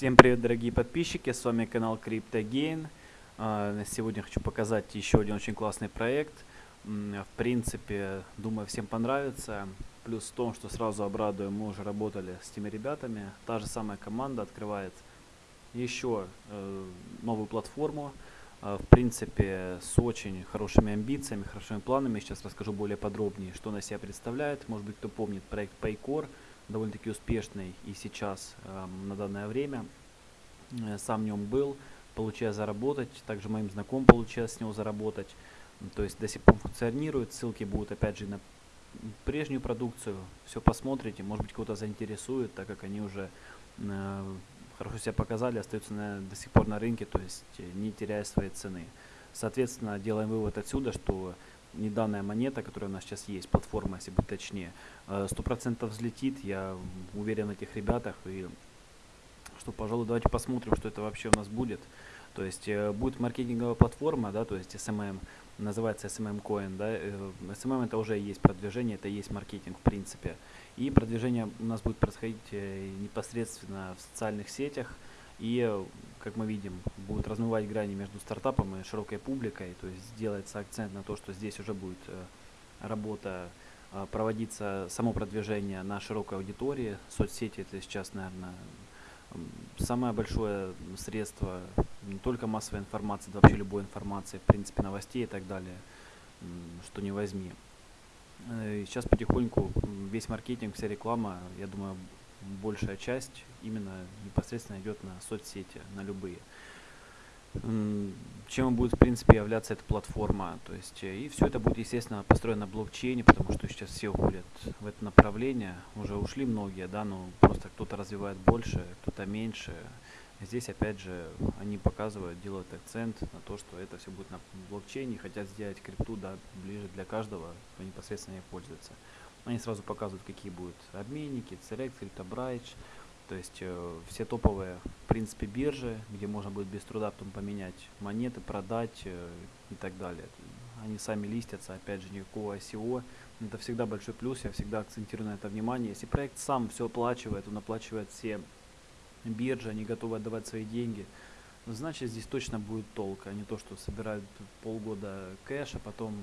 Всем привет, дорогие подписчики, с вами канал CryptoGain. А, Сегодня хочу показать еще один очень классный проект. В принципе, думаю, всем понравится. Плюс в том, что сразу обрадую, мы уже работали с теми ребятами. Та же самая команда открывает еще э, новую платформу. А, В принципе, с очень хорошими амбициями, хорошими планами. Сейчас расскажу более подробнее, что она себя представляет. Может быть, кто помнит проект Paycore довольно-таки успешный и сейчас э, на данное время. Э, Сам в нем был, получая заработать, также моим знакомым получилось с него заработать. То есть до сих пор функционирует, ссылки будут опять же на прежнюю продукцию, все посмотрите, может быть кого-то заинтересует, так как они уже э, хорошо себя показали, остаются на- до сих пор на рынке, то есть не теряя своей цены. Соответственно, делаем вывод отсюда, что не данная монета, которая у нас сейчас есть, платформа, если быть точнее, э, сто процентов взлетит, я уверен в этих ребятах, и что, пожалуй, давайте посмотрим, что это вообще у нас будет. То есть э, будет маркетинговая платформа, да, то есть SMM, называется SMM Coin, да, э, SMM это уже есть продвижение, это есть маркетинг в принципе. И продвижение у нас будет происходить э, непосредственно в социальных сетях, и, как мы видим, будут размывать грани между стартапом и широкой публикой, то есть делается акцент на то, что здесь уже будет э, работа э, проводиться само продвижение на широкой аудитории. Соцсети это сейчас, наверное, самое большое средство не только массовой информации, да вообще любой информации, в принципе, новостей и так далее, что не возьми. Э, и Сейчас потихоньку весь маркетинг, вся реклама, я думаю, большая часть именно непосредственно идет на соцсети, на любые. Чем будет, в принципе, являться эта платформа. То есть, э, и все это будет, естественно, построено на блокчейне, потому что сейчас все уходят в это направление. Уже ушли многие, да, но просто кто-то развивает больше, кто-то меньше. Здесь, опять же, они показывают, делают акцент на то, что это все будет на блокчейне, хотят сделать крипту, да, ближе для каждого, кто непосредственно ей пользуется. Они сразу показывают, какие будут обменники, Cerex, CryptoBridge, то есть э, все топовые, в принципе, биржи, где можно будет без труда потом поменять монеты, продать э, и так далее. Они сами листятся, опять же, никакого ICO. Это всегда большой плюс, я всегда акцентирую на это внимание. Если проект сам все оплачивает, он оплачивает все биржи, они готовы отдавать свои деньги, значит здесь точно будет толк, а не то, что собирают полгода ждёшь, а потом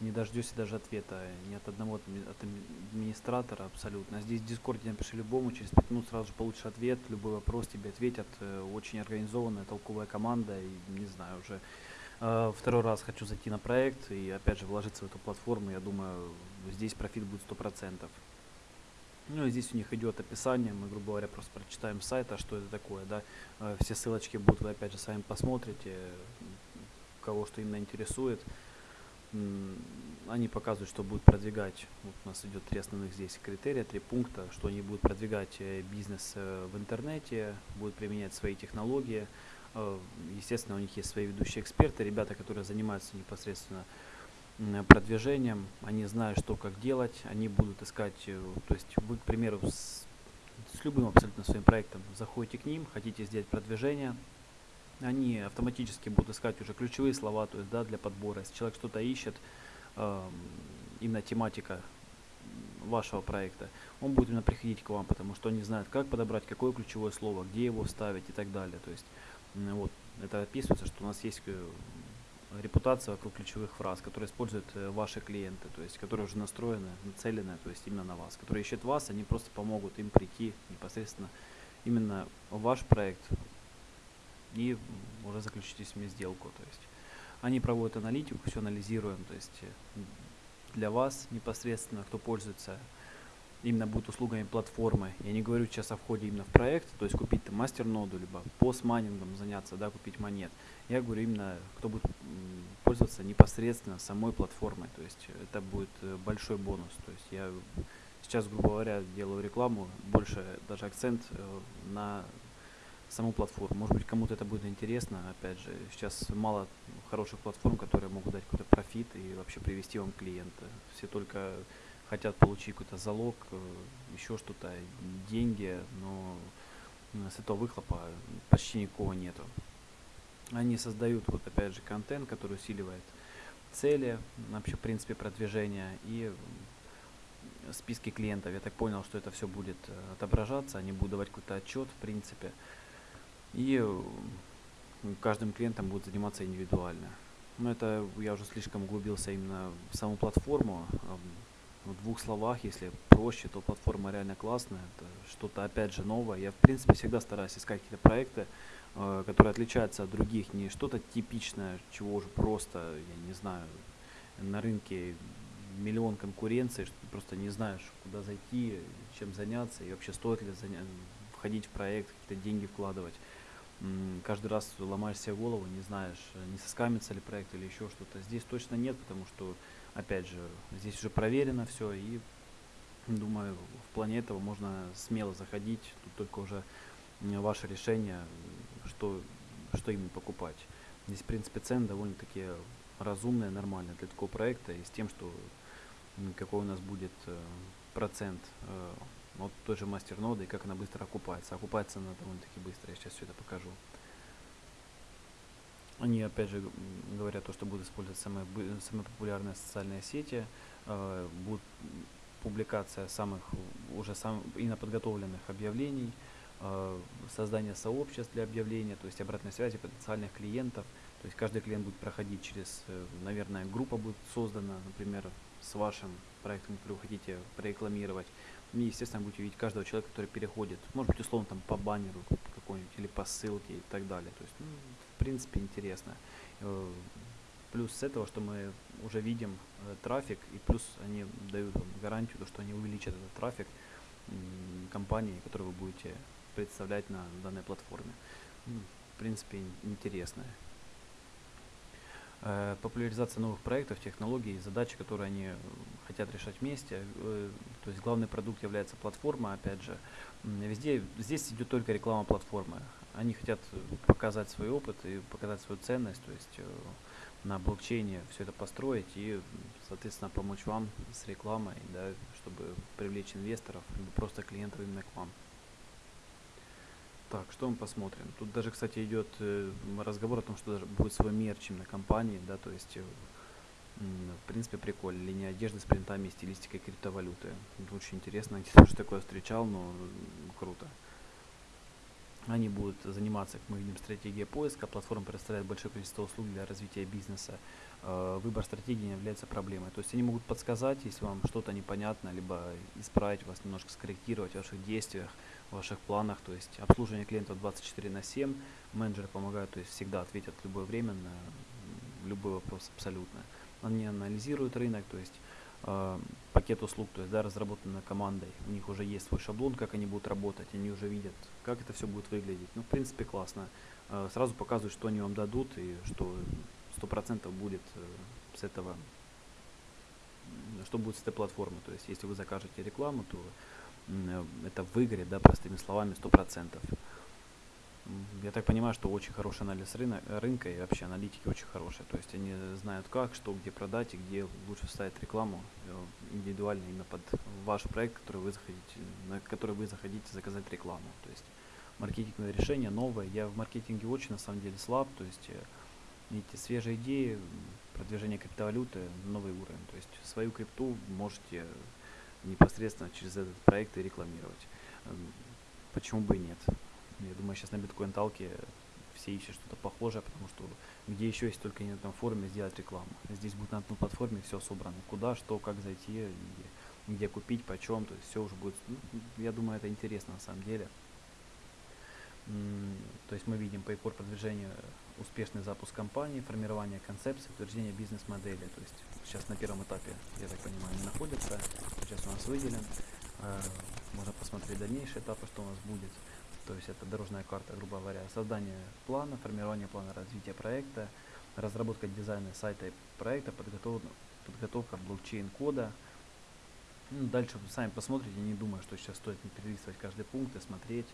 не дождешься даже ответа ни от одного от адми- администратора абсолютно. Здесь в Discord е напиши любому, через 5 минут сразу же получишь ответ, любой вопрос тебе ответят. э, Очень организованная, толковая команда, и не знаю, уже э, второй раз хочу зайти на проект и опять же вложиться в эту платформу. Я думаю, здесь профит будет 100%. Ну и здесь у них идет описание, мы, грубо говоря, просто прочитаем с сайта, что это такое, да. Э, Все ссылочки будут, вы опять же сами посмотрите, кого что именно интересует. Они показывают, что будут продвигать, вот у нас идет три основных здесь критерия, три пункта, что они будут продвигать э, бизнес э, в интернете, будут применять свои технологии. Э, Естественно, у них есть свои ведущие эксперты, ребята, которые занимаются непосредственно продвижением, они знают, что как делать, они будут искать, то есть вы, к примеру, с, с любым абсолютно своим проектом заходите к ним, хотите сделать продвижение, они автоматически будут искать уже ключевые слова, то есть, да, для подбора. Если человек что-то ищет, эм, именно тематика вашего проекта, он будет именно приходить к вам, потому что они знают, как подобрать, какое ключевое слово, где его вставить и так далее. То есть, вот, это описывается, что у нас есть э, репутация вокруг ключевых фраз, которые используют э, ваши клиенты, то есть, которые уже настроены, нацелены, то есть, именно на вас, которые ищут вас, они просто помогут им прийти непосредственно именно в ваш проект, и уже заключите с ними сделку. То есть они проводят аналитику, все анализируем, то есть э, для вас непосредственно, кто пользуется именно будет услугами платформы. Я не говорю сейчас о входе именно в проект, то есть купить там мастер-ноду, либо постмайнингом заняться, да, купить монет. Я говорю именно, кто будет пользоваться непосредственно самой платформой, то есть это будет э, большой бонус. То есть я сейчас, грубо говоря, делаю рекламу, больше даже акцент э, на саму платформу. Может быть, кому-то это будет интересно. Опять же, сейчас мало хороших платформ, которые могут дать какой-то профит и вообще привести вам клиента. Все только хотят получить какой-то залог, э, еще что-то, деньги, но м, с этого выхлопа почти никакого нету. Они создают, вот опять же, контент, который усиливает цели, вообще, в принципе, продвижения и списке клиентов. Я так понял, что это все будет э, отображаться, они будут давать какой-то отчет, в принципе. И э, каждым клиентом будет заниматься индивидуально. Но это я уже слишком углубился именно в саму платформу. В двух словах, если проще, то платформа реально классная. Это что-то опять же новое. Я в принципе всегда стараюсь искать какие-то проекты, э, которые отличаются от других. Не что-то типичное, чего уже просто, я не знаю, на рынке миллион конкуренции, что ты просто не знаешь, куда зайти, чем заняться и вообще стоит ли заня- входить в проект, какие-то деньги вкладывать. Каждый раз ломаешь себе голову, не знаешь, не соскамится ли проект или еще что-то. Здесь точно нет, потому что, опять же, здесь уже проверено все и думаю, в плане этого можно смело заходить, тут только уже ваше решение, что, что именно покупать. Здесь, в принципе, цены довольно-таки разумные, нормальные для такого проекта и с тем, что какой у нас будет э, процент э, от той же мастерноды и как она быстро окупается. Окупается она довольно-таки быстро, я сейчас все это покажу. Они опять же говорят то, что будут использовать самые, самые популярные социальные сети, э, будут публикация самых уже сам, подготовленных объявлений, э, создание сообществ для объявления, то есть обратной связи потенциальных клиентов. То есть каждый клиент будет проходить через, э, наверное, группа будет создана, например, с вашим проектом, который вы хотите прорекламировать. И, естественно, будете видеть каждого человека, который переходит, может быть, условно, там по баннеру какой-нибудь или по ссылке и так далее. То есть, ну, в принципе, интересно. Э, плюс с этого, что мы уже видим э, трафик, и плюс они дают вам гарантию, то, что они увеличат этот трафик компании, которую вы будете представлять на данной платформе. Ну, в принципе, интересно. Э, популяризация новых проектов, технологий, задачи, которые они э, хотят решать вместе. Э, то есть главный продукт является платформа, опять же. Везде, здесь идет только реклама платформы. Они хотят показать свой опыт и показать свою ценность, то есть на блокчейне все это построить и, соответственно, помочь вам с рекламой, да, чтобы привлечь инвесторов, либо просто клиентов именно к вам. Так, что мы посмотрим? Тут даже, кстати, идет э, разговор о том, что даже будет свой мерч на компании, да, то есть, э, в принципе, прикольно. Линия одежды с принтами и стилистикой криптовалюты. Очень интересно, где-то уже такое встречал, но круто. Они будут заниматься, как мы видим, стратегией поиска. Платформа предоставляет большое количество услуг для развития бизнеса. Э, выбор стратегии является проблемой. То есть они могут подсказать, если вам что-то непонятно, либо исправить вас, немножко скорректировать в ваших действиях, в ваших планах. То есть обслуживание клиентов 24 на 7. Менеджеры помогают, то есть всегда ответят в любое время на любой вопрос абсолютно. Они анализируют рынок, то есть э, пакет услуг, то есть да, разработанной командой. У них уже есть свой шаблон, как они будут работать, они уже видят, как это все будет выглядеть. Ну, в принципе, классно. Э, сразу показывают, что они вам дадут и что сто процентов будет э, с этого, что будет с этой платформы. То есть, если вы закажете рекламу, то это выгорит, да, простыми словами, сто процентов. Я так понимаю, что очень хороший анализ рынка, рынка и вообще аналитики очень хорошие. То есть они знают как, что, где продать и где лучше вставить рекламу э, индивидуально именно под ваш проект, который вы захотите, на который вы захотите заказать рекламу. То есть маркетинговое решение новое. Я в маркетинге очень на самом деле слаб. То есть видите, свежие идеи, продвижение криптовалюты, новый уровень. То есть свою крипту можете непосредственно через этот проект и рекламировать. Эм, почему бы и нет? Я думаю, сейчас на биткоин талке все ищут что-то похожее, потому что где еще есть только не на этом форуме сделать рекламу. Здесь будет на одной платформе все собрано. Куда, что, как зайти, где, где купить, почем, то есть все уже будет. Ну, я думаю, это интересно на самом деле. То есть мы видим PayPal продвижение, успешный запуск компании, формирование концепции, утверждение бизнес-модели. То есть сейчас на первом этапе, я так понимаю, не находится. Сейчас у нас выделен. Э, можно посмотреть дальнейшие этапы, что у нас будет. То есть это дорожная карта, грубо говоря, создание плана, формирование плана развития проекта, разработка дизайна сайта и проекта, подготовка, подготовка блокчейн-кода. Ну, дальше вы сами посмотрите, не думаю, что сейчас стоит не перелистывать каждый пункт и смотреть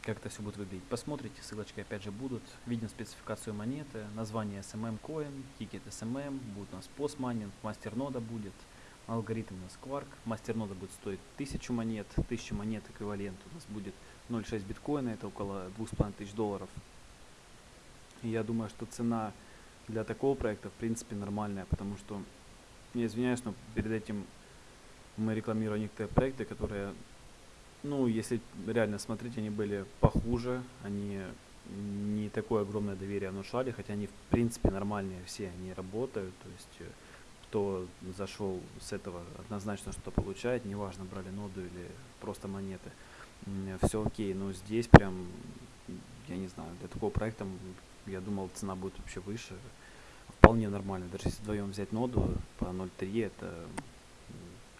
как это все будет выглядеть. Посмотрите, ссылочки опять же будут. Видим спецификацию монеты, название SMM Coin, тикер SMM, будет у нас PoS майнинг, мастернода будет, алгоритм у нас Quark, мастернода будет стоить 1000 монет, 1000 монет эквивалент. У нас будет 0,6 биткоина, это около 2500 долларов. И я думаю, что цена для такого проекта в принципе нормальная, потому что, я извиняюсь, но перед этим мы рекламировали некоторые проекты, которые, ну, если реально смотреть, они были похуже, они не такое огромное доверие внушали, хотя они в принципе нормальные. Все, они работают, то есть э, кто зашел с этого однозначно что получает, неважно брали ноду или просто монеты, все окей, но здесь прям, я не знаю, для такого проекта я думал цена будет вообще выше, вполне нормально, даже если вдвоем взять ноду по 0.3, это,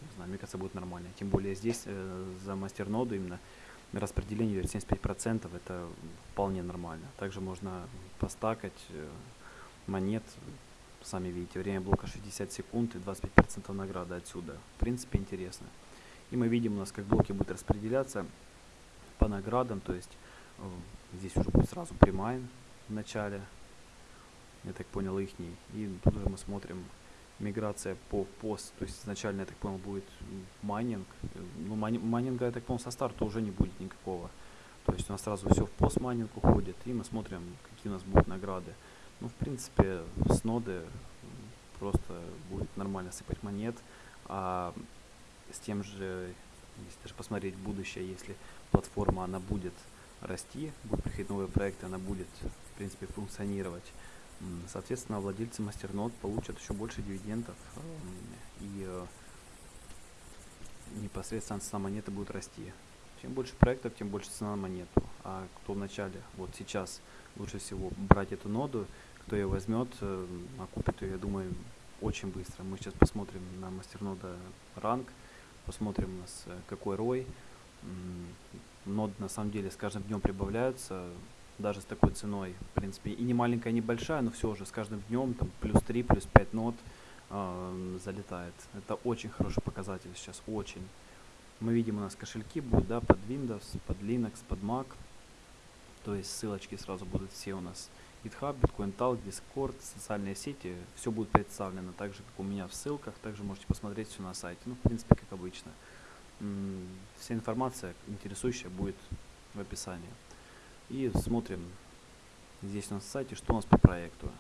не знаю, мне кажется, будет нормально, тем более здесь э, за мастер ноду именно распределение 75% это вполне нормально. Также можно постакать э, монет, сами видите, время блока 60 секунд и 25% награды отсюда. В принципе интересно. И мы видим у нас, как блоки будут распределяться по наградам, то есть э, здесь уже будет сразу примайн в начале, я так понял, ихний. И тут уже мы смотрим миграция по пост, то есть изначально, я так понял, будет майнинг. Ну, майнинга, я так понял, со старта уже не будет никакого. То есть у нас сразу все в пост майнинг уходит, и мы смотрим, какие у нас будут награды. Ну, в принципе, с ноды просто будет нормально сыпать монет, а с тем же, если даже посмотреть будущее, если платформа, она будет расти, будут приходить новые проекты, она будет, в принципе, функционировать, Соответственно, владельцы мастернод получат еще больше дивидендов и э, непосредственно цена монеты будет расти. Чем больше проектов, тем больше цена на монету. А кто вначале, вот сейчас, лучше всего брать эту ноду, кто ее возьмет, э, окупит ее, я думаю, очень быстро. Мы сейчас посмотрим на мастернода ранг, посмотрим у нас э, какой рой. Нод на самом деле с каждым днем прибавляются даже с такой ценой, в принципе, и не маленькая, не большая, но все же с каждым днем там плюс 3, плюс 5 нот э, залетает. Это очень хороший показатель сейчас, очень. Мы видим, у нас кошельки будут, да, под Windows, под Linux, под Mac. То есть ссылочки сразу будут все у нас. GitHub, Bitcoin Talk, Discord, социальные сети, все будет представлено так же, как у меня в ссылках. Также можете посмотреть все на сайте. Ну, в принципе, как обычно. Вся информация интересующая будет в описании. И смотрим здесь на сайте, что у нас по проекту.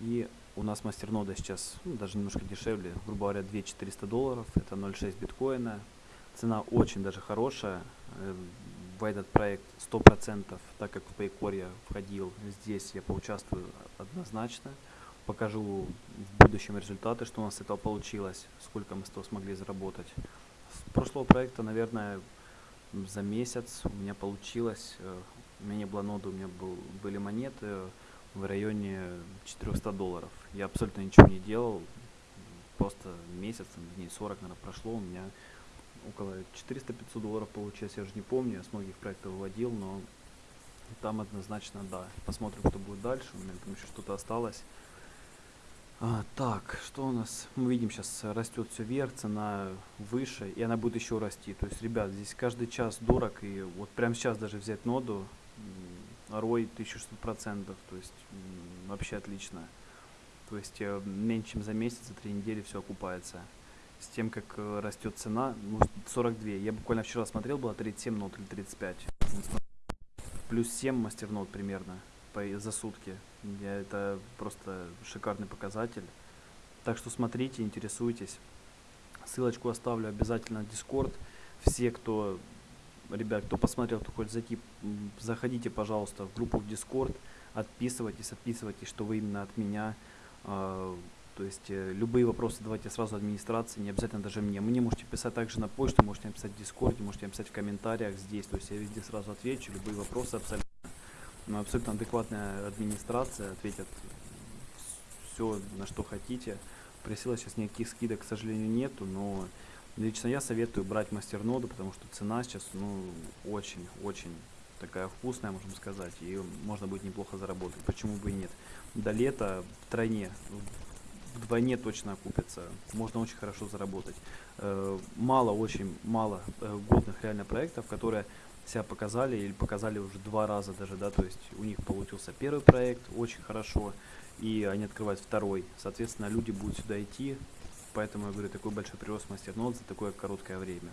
И у нас мастернода сейчас ну, даже немножко дешевле, грубо говоря, 2400 долларов, это 0,6 биткоина. Цена очень даже хорошая. Э, в этот проект 100%, так как в Paycore я входил, здесь я поучаствую однозначно. Покажу в будущем результаты, что у нас с этого получилось, сколько мы с этого смогли заработать. С прошлого проекта, наверное, за месяц у меня получилось э, у меня не было ноды, у меня был, были монеты в районе 400 долларов. Я абсолютно ничего не делал, просто месяц, дней 40, наверное, прошло, у меня около 400-500 долларов получилось, я уже не помню, я с многих проектов выводил, но там однозначно да. Посмотрим, что будет дальше, у меня там еще что-то осталось. А, так, что у нас? Мы видим сейчас растет все вверх, цена выше, и она будет еще расти. То есть, ребят, здесь каждый час дорог, и вот прямо сейчас даже взять ноду, ROI 1600%, то есть вообще отлично. То есть э, меньше чем за месяц, за три недели все окупается. С тем, как э, растет цена, ну, 42. Я буквально вчера смотрел, было 37 нот или 35. Плюс 7 мастер нот примерно по, за сутки. Я, это просто шикарный показатель. Так что смотрите, интересуйтесь. Ссылочку оставлю обязательно в Discord. Все, кто ребят, кто посмотрел, кто хочет зайти, заходите, пожалуйста, в группу в Discord, отписывайтесь, отписывайтесь, что вы именно от меня. То есть э, любые вопросы давайте сразу администрации, не обязательно даже мне. Мне можете писать также на почту, можете написать в Discord, можете написать в комментариях здесь. То есть я везде сразу отвечу, любые вопросы абсолютно. Но абсолютно адекватная администрация ответит все, на что хотите. Просила сейчас никаких скидок, к сожалению, нету, но Лично я советую брать мастерноду, потому что цена сейчас ну очень-очень такая вкусная, можем сказать, и можно будет неплохо заработать. Почему бы и нет? До лета в тройне, вдвойне точно окупится. Можно очень хорошо заработать. Э, мало, очень мало э, годных реально проектов, которые себя показали или показали уже два раза даже, да, то есть у них получился первый проект очень хорошо, и они открывают второй. Соответственно, люди будут сюда идти, поэтому я говорю, такой большой прирост мастернод за такое короткое время.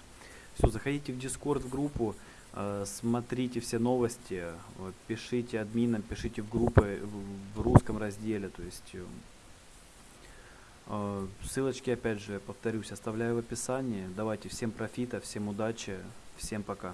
Все, заходите в Discord в группу, э, смотрите все новости, пишите админам, пишите в группы в, русском разделе, то есть Ссылочки, опять же, повторюсь, оставляю в описании. Давайте всем профита, всем удачи, всем пока.